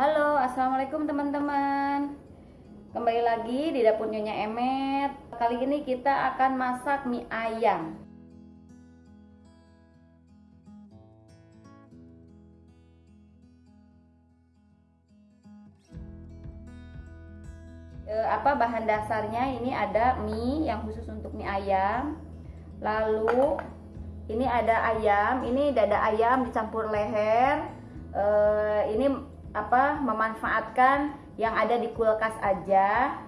Halo, assalamualaikum teman-teman. Kembali lagi di dapur Nyonya Emet. Kali ini kita akan masak mie ayam. E, apa bahan dasarnya? Ini ada mie yang khusus untuk mie ayam. Lalu ini ada ayam, ini dada ayam dicampur leher. E, ini apa memanfaatkan yang ada di kulkas aja.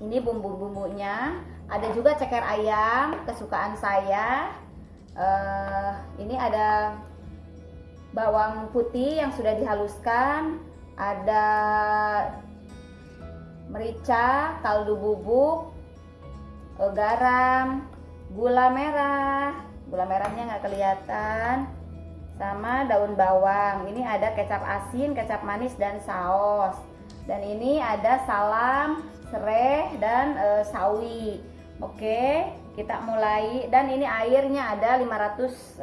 Ini bumbu-bumbunya. Ada juga ceker ayam kesukaan saya. Uh, ini ada bawang putih yang sudah dihaluskan. Ada merica kaldu bubuk uh, garam gula merah. Gula merahnya nggak kelihatan sama daun bawang. Ini ada kecap asin kecap manis dan saus. Dan ini ada salam serai dan e, sawi. Oke kita mulai. Dan ini airnya ada 500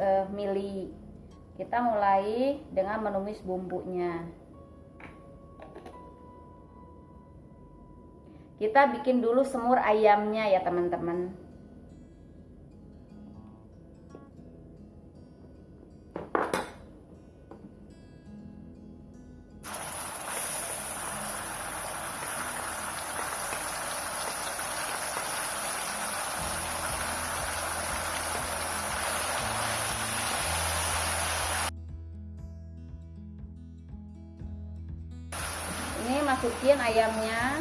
e, mili. Kita mulai dengan menumis bumbunya. Kita bikin dulu semur ayamnya ya teman-teman masukin ayamnya.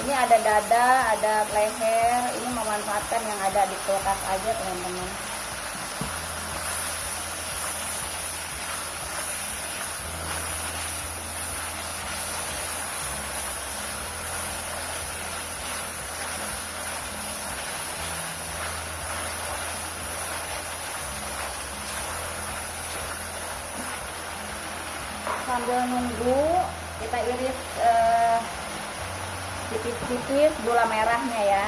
Ini ada dada ada leher ini memanfaatkan yang ada di kulkas aja teman-teman sambil nunggu kita iris eh, tipis-tipis uh, gula merahnya ya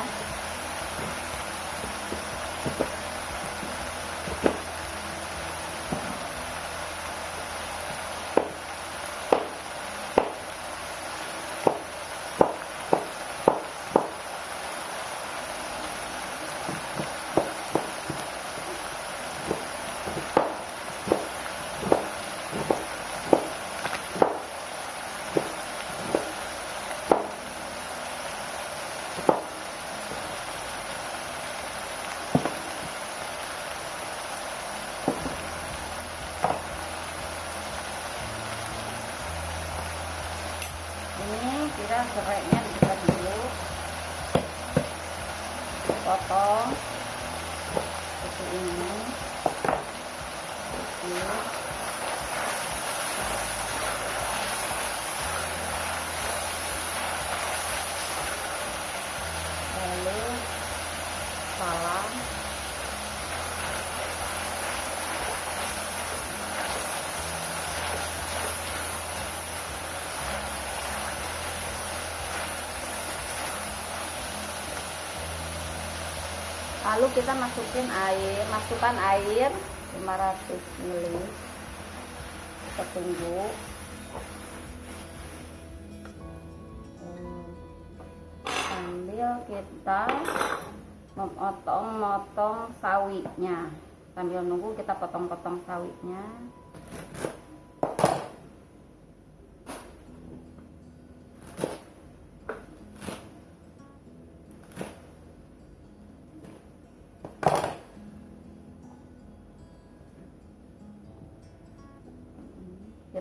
kira serainya dibuka dulu. Potong seperti ini. Oke. lalu kita masukin air masukkan air 500 ml. Kita tunggu. Sambil kita memotong-motong sawinya. Sambil nunggu kita potong-potong sawinya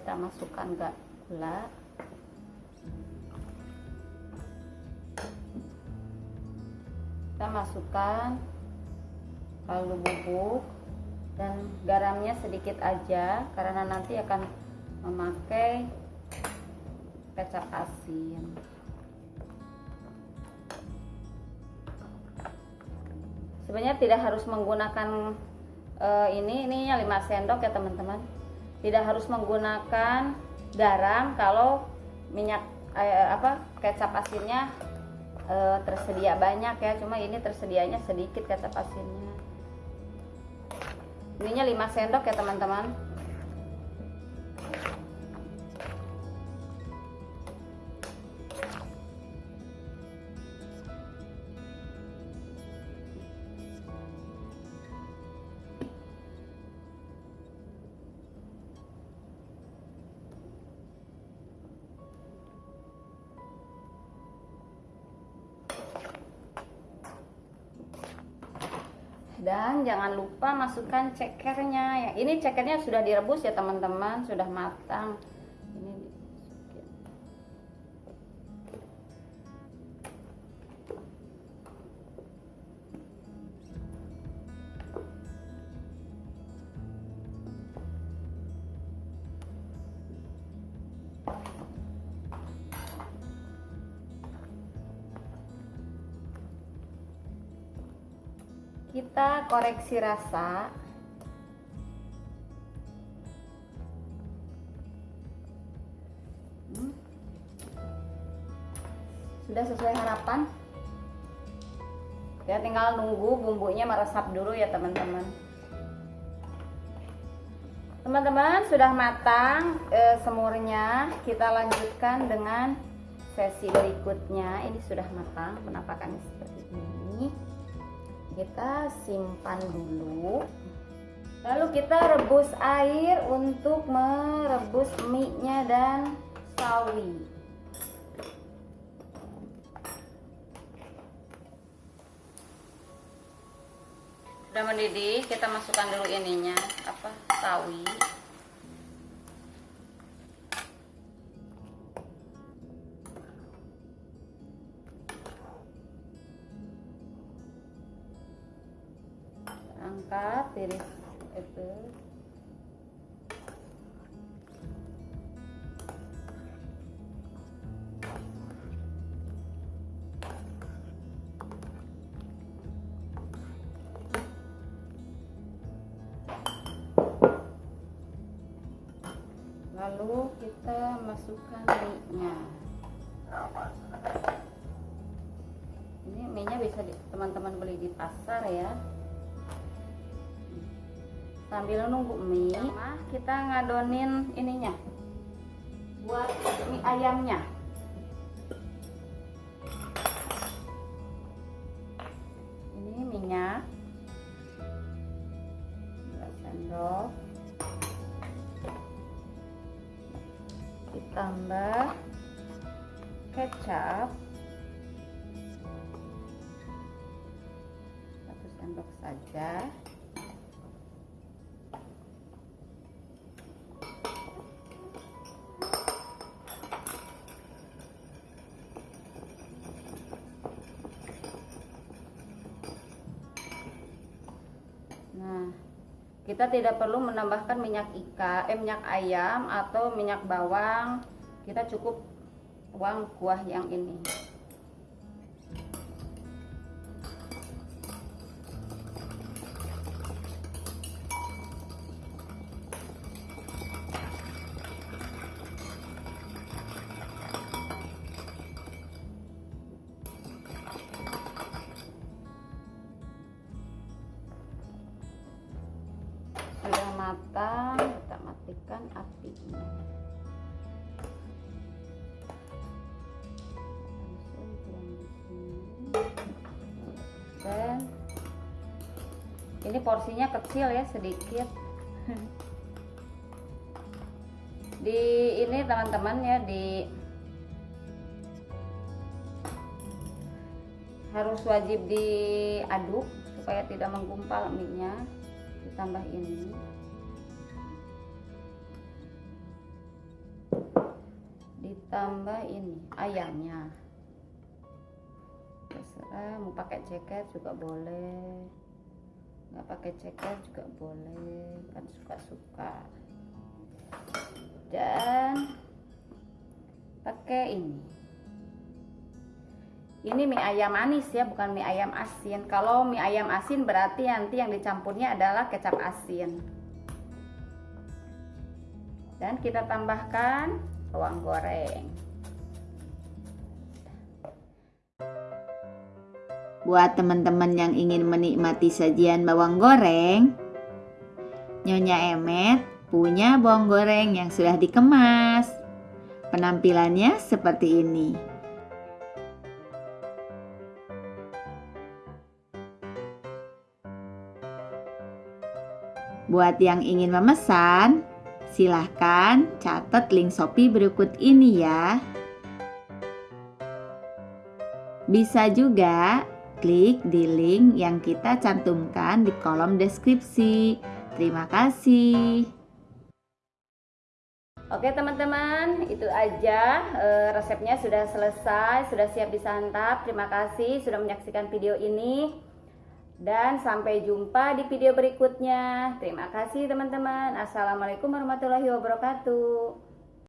kita masukkan gula. Kita masukkan kaldu bubuk dan garamnya sedikit aja karena nanti akan memakai kecap asin. Sebenarnya tidak harus menggunakan uh, ini ininya 5 sendok ya teman-teman tidak harus menggunakan garam kalau minyak eh, apa kecap asinnya eh, tersedia banyak ya. Cuma ini tersedianya sedikit kecap asinnya. Ininya 5 sendok ya teman-teman dan jangan lupa masukkan cekernya. Ya ini cekernya sudah direbus ya teman-teman. Sudah matang kita koreksi rasa. Hmm. sudah sesuai harapan? Ya tinggal nunggu bumbunya meresap dulu ya teman-teman. Teman-teman sudah matang e, semurnya. Kita lanjutkan dengan sesi berikutnya. Ini sudah matang penampakannya seperti ini kita simpan dulu. Lalu kita rebus air untuk merebus mie nya dan sawi. Sudah mendidih kita masukkan dulu ininya. Apa? Sawi angkat tiris itu. Lalu kita masukkan mie-nya. Ini mie-nya bisa teman-teman beli di pasar ya sambil nunggu mie kita ngadonin ininya. Buat mie ayamnya. Ini minyak. Dua sendok. Ditambah kecap. Satu sendok saja kita tidak perlu menambahkan minyak ikan, eh, minyak ayam atau minyak bawang. Kita cukup tuang kuah yang ini. Dan ini porsinya kecil ya sedikit. Di ini teman-teman ya di harus wajib diaduk supaya tidak menggumpal mie-nya. Ditambah ini ditambah ini ayamnya. Terserah mau pakai ceker juga boleh. Nggak pakai ceker juga boleh kan suka-suka. Dan pakai ini. Ini mie ayam manis ya bukan mie ayam asin. Kalau mie ayam asin berarti nanti yang dicampurnya adalah kecap asin. Dan kita tambahkan bawang goreng Buat teman-teman yang ingin menikmati sajian bawang goreng, Nyonya Emet punya bawang goreng yang sudah dikemas. Penampilannya seperti ini. Buat yang ingin memesan, silahkan catat link Shopee berikut ini ya. Bisa juga klik di link yang kita cantumkan di kolom deskripsi. Terima kasih. Oke teman-teman, itu aja e, resepnya sudah selesai, sudah siap disantap. Terima kasih sudah menyaksikan video ini. Dan sampai jumpa di video berikutnya. Terima kasih teman-teman. Assalamualaikum warahmatullahi wabarakatuh.